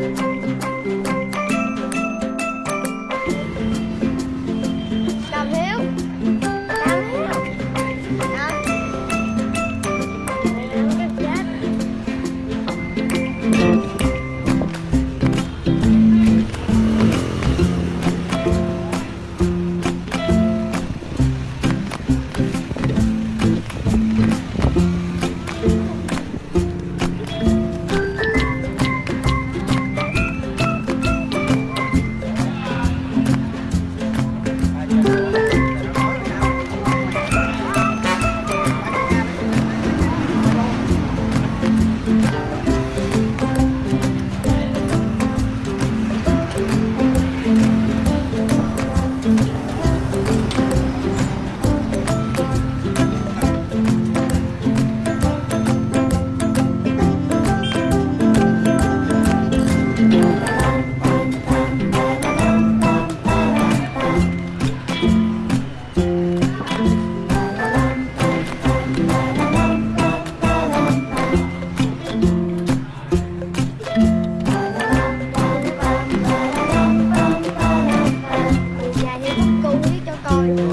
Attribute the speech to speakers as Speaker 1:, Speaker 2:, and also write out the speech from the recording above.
Speaker 1: Cầm Dài